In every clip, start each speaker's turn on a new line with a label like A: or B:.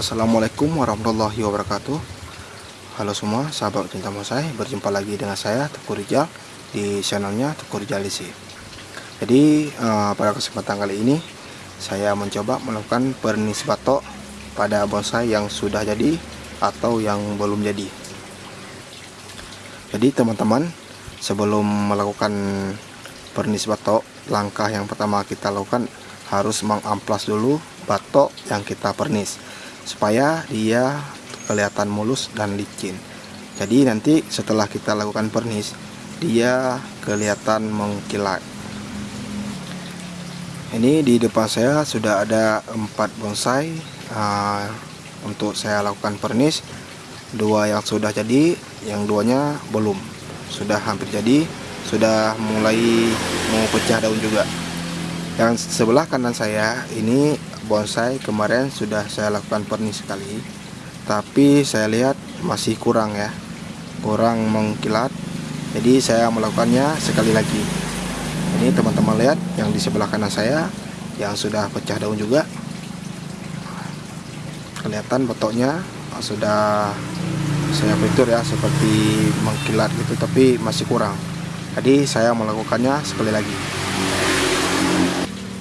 A: Assalamualaikum warahmatullahi wabarakatuh. Halo semua sahabat cinta bonsai Berjumpa lagi dengan saya Teguh Rijal Di channelnya Teguh Rijal isi Jadi uh, pada kesempatan kali ini Saya mencoba melakukan pernis batok Pada bonsai yang sudah jadi Atau yang belum jadi. Jadi teman-teman Sebelum melakukan pernis batok Langkah yang pertama kita lakukan Harus mengamplas dulu batok yang kita pernis supaya dia kelihatan mulus dan licin. Jadi nanti setelah kita lakukan pernis dia kelihatan mengkilat ini di depan saya sudah ada empat bonsai uh, untuk saya lakukan pernis. Dua yang sudah jadi yang duanya belum. Sudah hampir jadi sudah mulai mau pecah daun juga. Yang sebelah kanan saya ini bonsai kemarin sudah saya lakukan pernis sekali. Tapi saya lihat masih kurang ya. Kurang mengkilat. Jadi saya melakukannya sekali lagi. Ini teman-teman lihat yang di sebelah kanan saya yang sudah pecah daun juga. Kelihatan betoknya sudah saya fitur ya seperti mengkilat gitu tapi masih kurang. Jadi saya melakukannya sekali lagi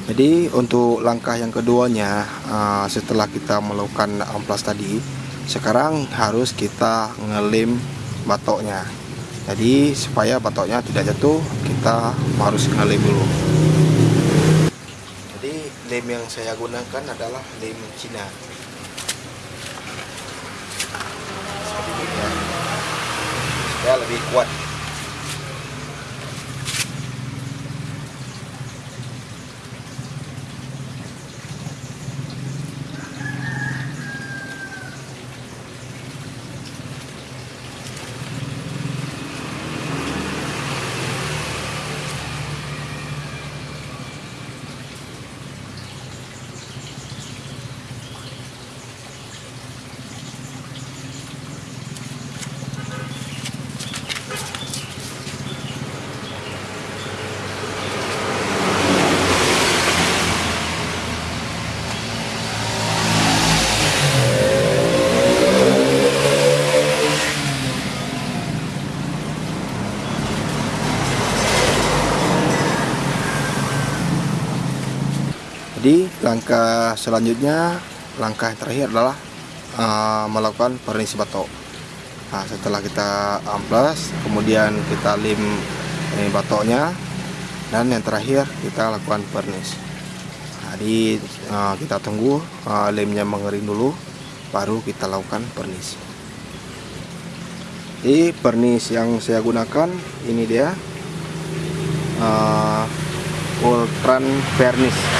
A: jadi untuk langkah yang keduanya uh, setelah kita melakukan amplas tadi sekarang harus kita ngelem batoknya. Jadi supaya batoknya tidak jatuh kita harus ngelem dulu. Jadi lem yang saya gunakan adalah lem Cina. Ya. Supaya lebih kuat jadi langkah selanjutnya langkah yang terakhir adalah uh, melakukan pernis batok. Nah setelah kita amplas kemudian kita lim ini batoknya dan yang terakhir kita lakukan pernis. Jadi uh, kita tunggu uh, lemnya mengering dulu baru kita lakukan pernis. Jadi pernis yang saya gunakan ini dia uh, Ultran Vernis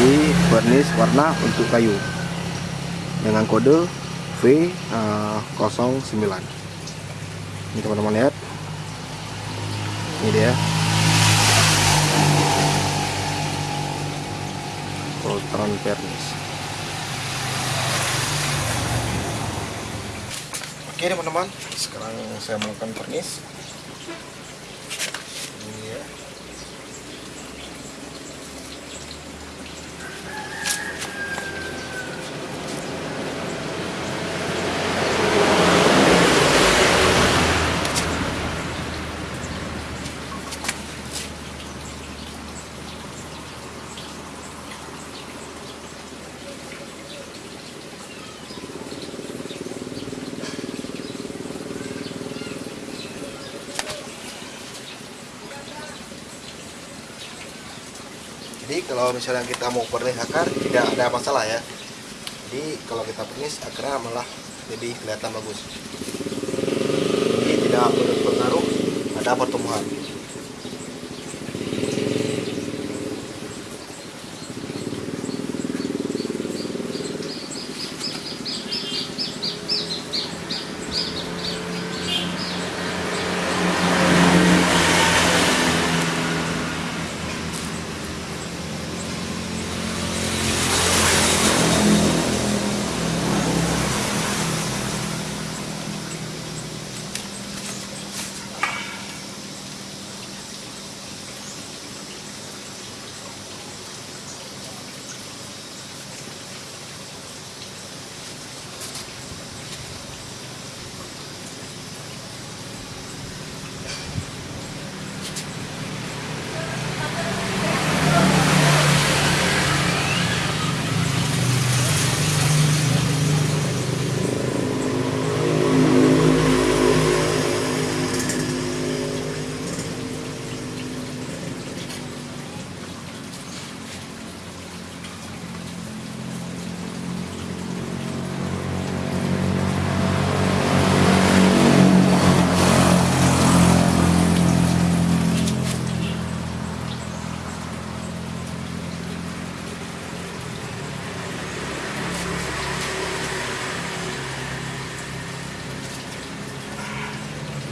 A: jadi vernis warna untuk kayu. Dengan kode V09 uh, ini teman-teman lihat. Ini dia. Voltron vernis. Oke teman-teman. Sekarang saya melakukan vernis kalau misalnya kita mau pernis akar tidak ada masalah ya. Jadi kalau kita pernis akarnya malah lebih kelihatan bagus. Jadi tidak berpengaruh ada pertumbuhan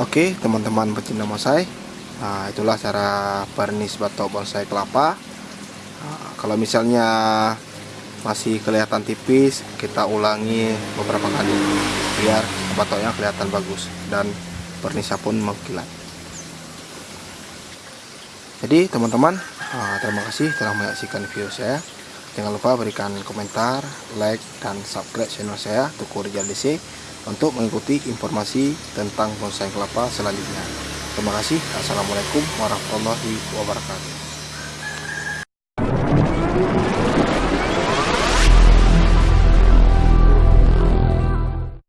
A: Oke teman-teman pecinta bonsai nah, Itulah cara pernis batok bonsai kelapa. Nah, Kalau misalnya masih kelihatan tipis Kita ulangi beberapa kali Biar batoknya kelihatan bagus Dan pernisnya pun mengkilat. Jadi teman-teman nah, Terima kasih telah menyaksikan video saya. Jangan lupa berikan komentar, like, dan subscribe channel saya Tuku Rijal DC untuk mengikuti informasi tentang bonsai kelapa selanjutnya. Terima kasih. Assalamualaikum warahmatullahi wabarakatuh.